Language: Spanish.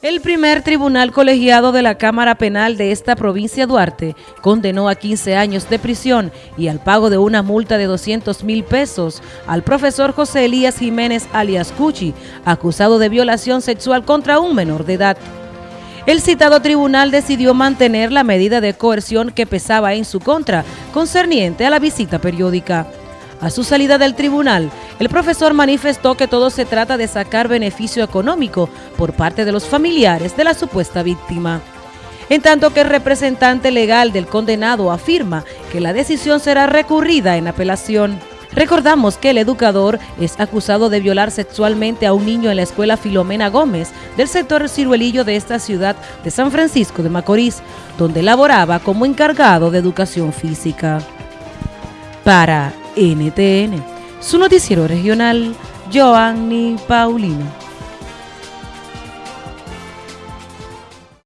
El primer tribunal colegiado de la Cámara Penal de esta provincia Duarte condenó a 15 años de prisión y al pago de una multa de 200 mil pesos al profesor José Elías Jiménez alias Cuchi, acusado de violación sexual contra un menor de edad. El citado tribunal decidió mantener la medida de coerción que pesaba en su contra, concerniente a la visita periódica. A su salida del tribunal, el profesor manifestó que todo se trata de sacar beneficio económico por parte de los familiares de la supuesta víctima. En tanto que el representante legal del condenado afirma que la decisión será recurrida en apelación. Recordamos que el educador es acusado de violar sexualmente a un niño en la escuela Filomena Gómez del sector ciruelillo de esta ciudad de San Francisco de Macorís, donde laboraba como encargado de educación física. Para NTN, su noticiero regional, Joanny Paulino.